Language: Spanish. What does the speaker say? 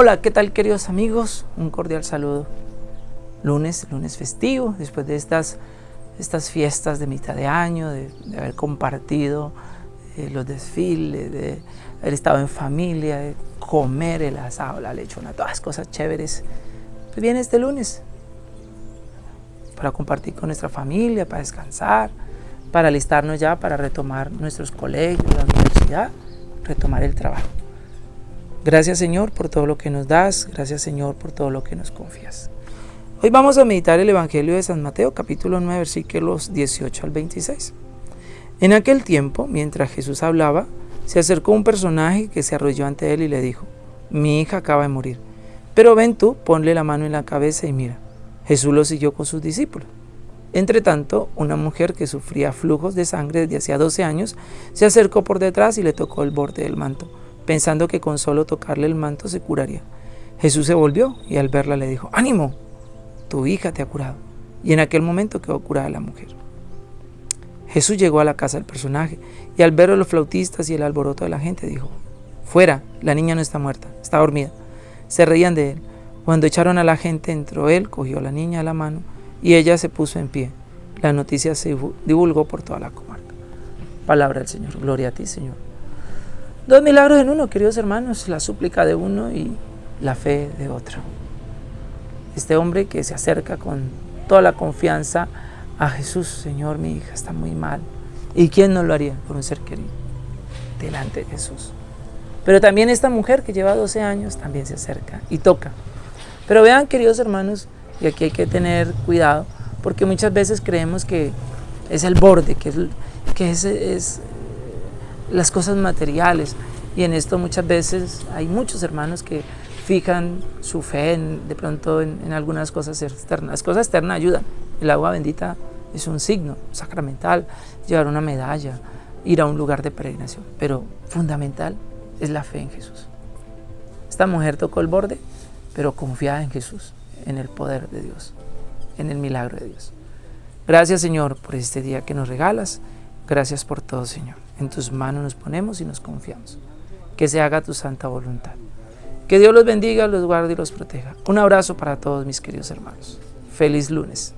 Hola, ¿qué tal queridos amigos? Un cordial saludo. Lunes, lunes festivo, después de estas, estas fiestas de mitad de año, de, haber compartido eh, los desfiles, de haber estado en familia, de comer el asado, la lechona, todas las cosas chéveres. Pues viene este lunes para compartir con nuestra familia, para descansar, para alistarnos ya para retomar nuestros colegios, la universidad, retomar el trabajo. Gracias Señor por todo lo que nos das, gracias Señor por todo lo que nos confías. Hoy vamos a meditar el Evangelio de San Mateo, capítulo 9, versículos 18 al 26. En aquel tiempo, mientras Jesús hablaba, se acercó un personaje que se arrodilló ante él y le dijo, mi hija acaba de morir, pero ven tú, ponle la mano en la cabeza y mira. Jesús lo siguió con sus discípulos. Entre tanto, una mujer que sufría flujos de sangre desde hacía 12 años se acercó por detrás y le tocó el borde del manto pensando que con solo tocarle el manto se curaría. Jesús se volvió y al verla le dijo, ánimo, tu hija te ha curado. Y en aquel momento quedó curada la mujer. Jesús llegó a la casa del personaje y al ver a los flautistas y el alboroto de la gente dijo, fuera, la niña no está muerta, está dormida. Se reían de él. Cuando echaron a la gente entró él, cogió a la niña a la mano y ella se puso en pie. La noticia se divulgó por toda la comarca. Palabra del Señor. Gloria a ti, Señor. Dos milagros en uno, queridos hermanos, la súplica de uno y la fe de otro. Este hombre que se acerca con toda la confianza a Jesús, Señor, mi hija está muy mal. ¿Y quién no lo haría por un ser querido? Delante de Jesús. Pero también esta mujer que lleva 12 años también se acerca y toca. Pero vean, queridos hermanos, y aquí hay que tener cuidado, porque muchas veces creemos que es el borde, que es, que es, es las cosas materiales. Y en esto muchas veces hay muchos hermanos que fijan su fe de pronto en, algunas cosas externas. Las cosas externas ayudan. El agua bendita es un signo sacramental, llevar una medalla, ir a un lugar de peregrinación. Pero fundamental es la fe en Jesús. Esta mujer tocó el borde, pero confiada en Jesús, en el poder de Dios, en el milagro de Dios. Gracias Señor por este día que nos regalas. Gracias por todo Señor. En tus manos nos ponemos y nos confiamos. Que se haga tu santa voluntad. Que Dios los bendiga, los guarde y los proteja. Un abrazo para todos mis queridos hermanos. Feliz lunes.